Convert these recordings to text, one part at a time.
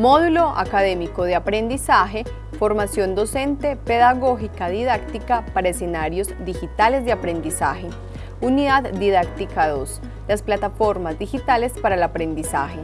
Módulo Académico de Aprendizaje, Formación Docente, Pedagógica Didáctica para Escenarios Digitales de Aprendizaje. Unidad Didáctica 2. Las plataformas digitales para el aprendizaje.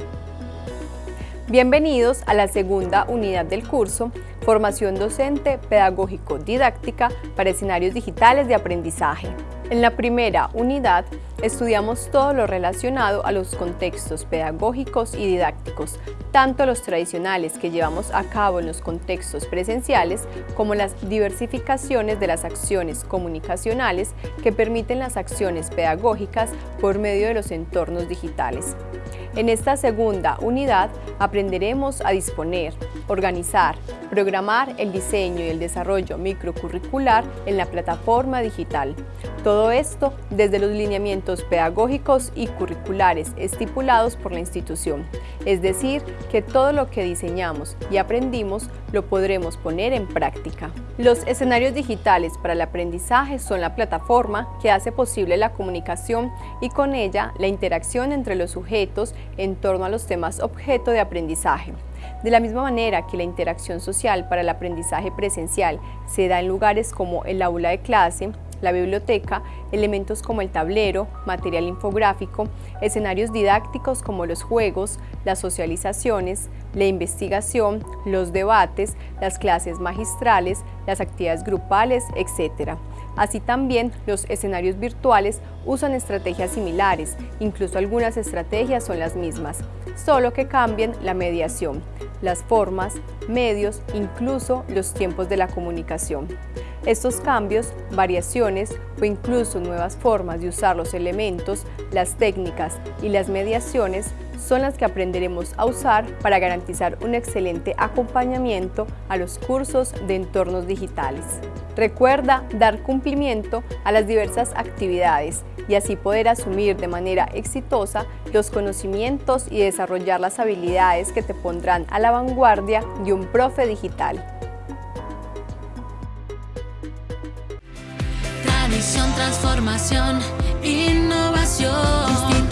Bienvenidos a la segunda unidad del curso, Formación Docente Pedagógico Didáctica para Escenarios Digitales de Aprendizaje. En la primera unidad estudiamos todo lo relacionado a los contextos pedagógicos y didácticos, tanto los tradicionales que llevamos a cabo en los contextos presenciales como las diversificaciones de las acciones comunicacionales que permiten las acciones pedagógicas por medio de los entornos digitales. En esta segunda unidad aprenderemos a disponer, organizar, programar el diseño y el desarrollo microcurricular en la plataforma digital. Todo esto desde los lineamientos pedagógicos y curriculares estipulados por la institución, es decir, que todo lo que diseñamos y aprendimos lo podremos poner en práctica. Los escenarios digitales para el aprendizaje son la plataforma que hace posible la comunicación y con ella la interacción entre los sujetos en torno a los temas objeto de aprendizaje. De la misma manera que la interacción social para el aprendizaje presencial se da en lugares como el aula de clase, la biblioteca, elementos como el tablero, material infográfico, escenarios didácticos como los juegos, las socializaciones, la investigación, los debates, las clases magistrales, las actividades grupales, etc. Así también los escenarios virtuales usan estrategias similares, incluso algunas estrategias son las mismas, solo que cambian la mediación, las formas, medios, incluso los tiempos de la comunicación. Estos cambios, variaciones o incluso nuevas formas de usar los elementos, las técnicas y las mediaciones son las que aprenderemos a usar para garantizar un excelente acompañamiento a los cursos de entornos digitales. Recuerda dar cumplimiento a las diversas actividades y así poder asumir de manera exitosa los conocimientos y desarrollar las habilidades que te pondrán a la vanguardia de un profe digital. Tradición, transformación, innovación.